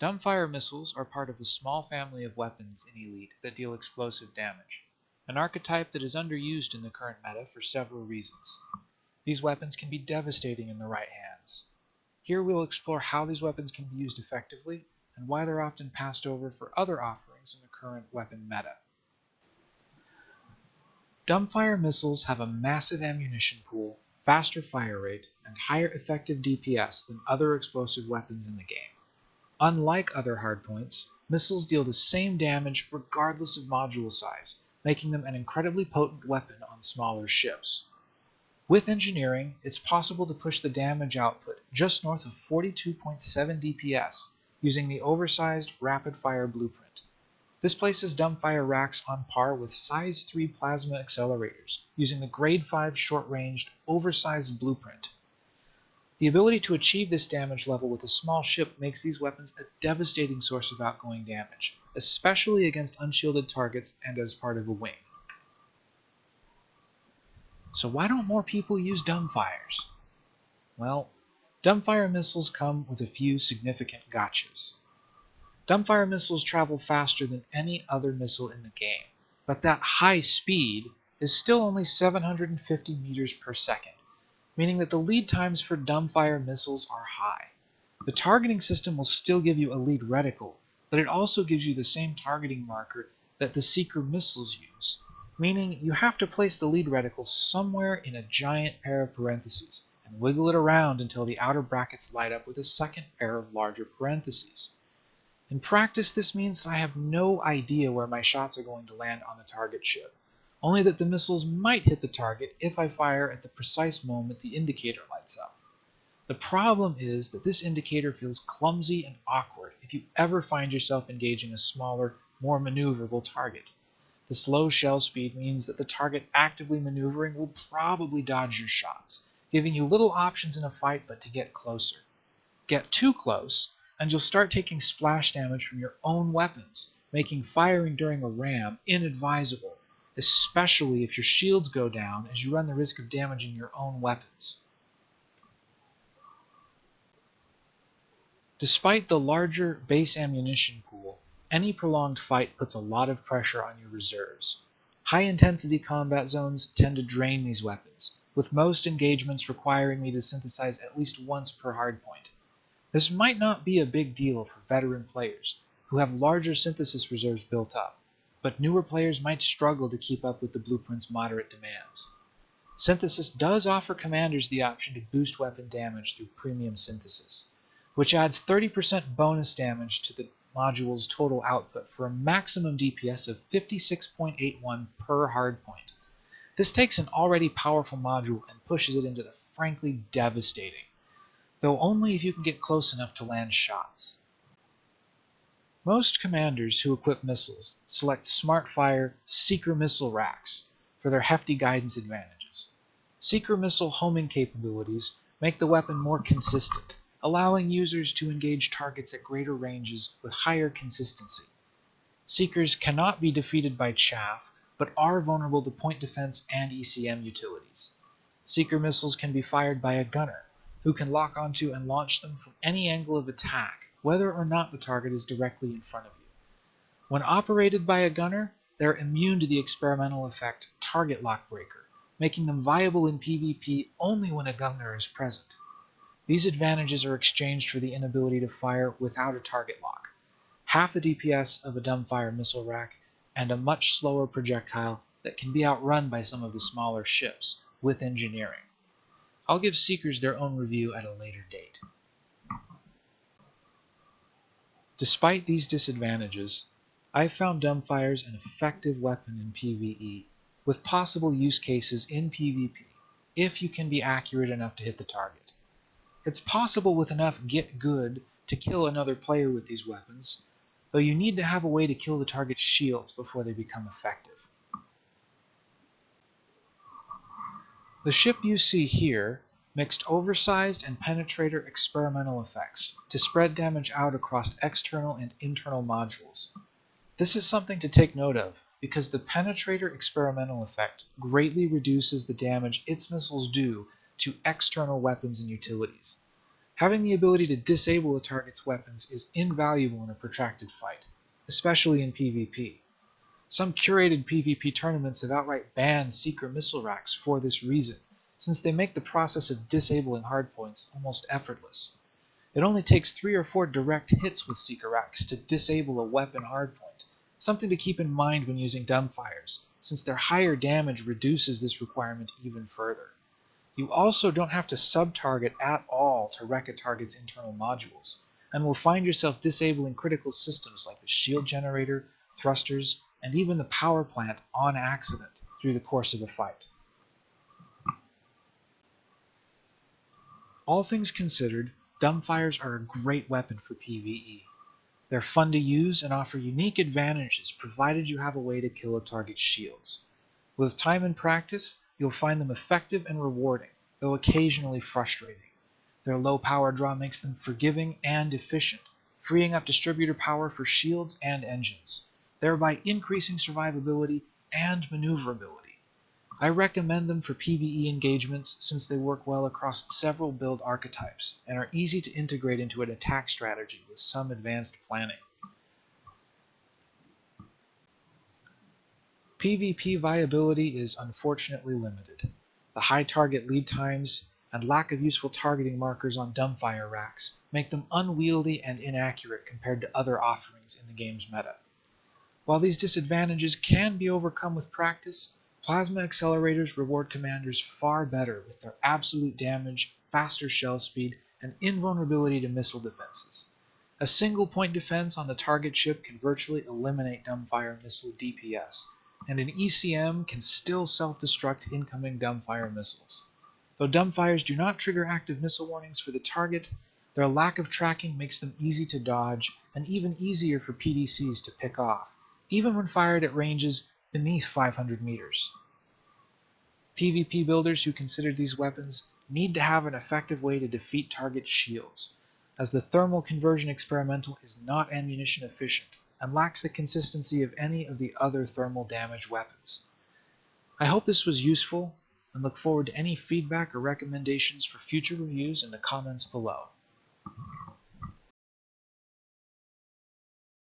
Dumbfire missiles are part of a small family of weapons in Elite that deal explosive damage, an archetype that is underused in the current meta for several reasons. These weapons can be devastating in the right hands. Here we'll explore how these weapons can be used effectively and why they're often passed over for other offerings in the current weapon meta. Dumbfire missiles have a massive ammunition pool, faster fire rate, and higher effective DPS than other explosive weapons in the game. Unlike other hardpoints, missiles deal the same damage regardless of module size, making them an incredibly potent weapon on smaller ships. With engineering, it's possible to push the damage output just north of 42.7 DPS using the oversized rapid-fire blueprint. This places dumbfire racks on par with size 3 plasma accelerators using the grade 5 short-ranged oversized blueprint. The ability to achieve this damage level with a small ship makes these weapons a devastating source of outgoing damage, especially against unshielded targets and as part of a wing. So why don't more people use dumbfires? Well, dumbfire missiles come with a few significant gotchas. Dumbfire missiles travel faster than any other missile in the game, but that high speed is still only 750 meters per second meaning that the lead times for dumbfire missiles are high. The targeting system will still give you a lead reticle, but it also gives you the same targeting marker that the Seeker missiles use, meaning you have to place the lead reticle somewhere in a giant pair of parentheses and wiggle it around until the outer brackets light up with a second pair of larger parentheses. In practice, this means that I have no idea where my shots are going to land on the target ship only that the missiles might hit the target if I fire at the precise moment the indicator lights up. The problem is that this indicator feels clumsy and awkward if you ever find yourself engaging a smaller, more maneuverable target. The slow shell speed means that the target actively maneuvering will probably dodge your shots, giving you little options in a fight but to get closer. Get too close, and you'll start taking splash damage from your own weapons, making firing during a ram inadvisable especially if your shields go down as you run the risk of damaging your own weapons. Despite the larger base ammunition pool, any prolonged fight puts a lot of pressure on your reserves. High-intensity combat zones tend to drain these weapons, with most engagements requiring me to synthesize at least once per hardpoint. This might not be a big deal for veteran players, who have larger synthesis reserves built up but newer players might struggle to keep up with the blueprint's moderate demands. Synthesis does offer commanders the option to boost weapon damage through premium synthesis, which adds 30% bonus damage to the module's total output for a maximum DPS of 56.81 per hardpoint. This takes an already powerful module and pushes it into the frankly devastating, though only if you can get close enough to land shots. Most commanders who equip missiles select SmartFire Seeker missile racks for their hefty guidance advantages. Seeker missile homing capabilities make the weapon more consistent, allowing users to engage targets at greater ranges with higher consistency. Seekers cannot be defeated by chaff, but are vulnerable to point defense and ECM utilities. Seeker missiles can be fired by a gunner, who can lock onto and launch them from any angle of attack whether or not the target is directly in front of you. When operated by a gunner, they're immune to the experimental effect Target Lock Breaker, making them viable in PvP only when a gunner is present. These advantages are exchanged for the inability to fire without a target lock, half the DPS of a dumbfire missile rack, and a much slower projectile that can be outrun by some of the smaller ships with engineering. I'll give Seekers their own review at a later date. Despite these disadvantages, I have found dumbfires an effective weapon in PvE, with possible use cases in PvP, if you can be accurate enough to hit the target. It's possible with enough get good to kill another player with these weapons, though you need to have a way to kill the target's shields before they become effective. The ship you see here mixed oversized and penetrator experimental effects to spread damage out across external and internal modules. This is something to take note of because the penetrator experimental effect greatly reduces the damage its missiles do to external weapons and utilities. Having the ability to disable a target's weapons is invaluable in a protracted fight, especially in PvP. Some curated PvP tournaments have outright banned Seeker missile racks for this reason, since they make the process of disabling hardpoints almost effortless. It only takes three or four direct hits with Seeker racks to disable a weapon hardpoint, something to keep in mind when using dumbfires, since their higher damage reduces this requirement even further. You also don't have to sub-target at all to wreck a target's internal modules, and will find yourself disabling critical systems like the shield generator, thrusters, and even the power plant on accident through the course of a fight. All things considered, dumbfires are a great weapon for PvE. They're fun to use and offer unique advantages provided you have a way to kill a target's shields. With time and practice, you'll find them effective and rewarding, though occasionally frustrating. Their low power draw makes them forgiving and efficient, freeing up distributor power for shields and engines thereby increasing survivability and maneuverability. I recommend them for PvE engagements since they work well across several build archetypes and are easy to integrate into an attack strategy with some advanced planning. PvP viability is unfortunately limited. The high target lead times and lack of useful targeting markers on dumbfire racks make them unwieldy and inaccurate compared to other offerings in the game's meta. While these disadvantages can be overcome with practice, plasma accelerators reward commanders far better with their absolute damage, faster shell speed, and invulnerability to missile defenses. A single point defense on the target ship can virtually eliminate dumbfire missile DPS, and an ECM can still self-destruct incoming dumbfire missiles. Though dumbfires do not trigger active missile warnings for the target, their lack of tracking makes them easy to dodge and even easier for PDCs to pick off even when fired at ranges beneath 500 meters. PvP builders who consider these weapons need to have an effective way to defeat target shields, as the thermal conversion experimental is not ammunition efficient and lacks the consistency of any of the other thermal damage weapons. I hope this was useful and look forward to any feedback or recommendations for future reviews in the comments below.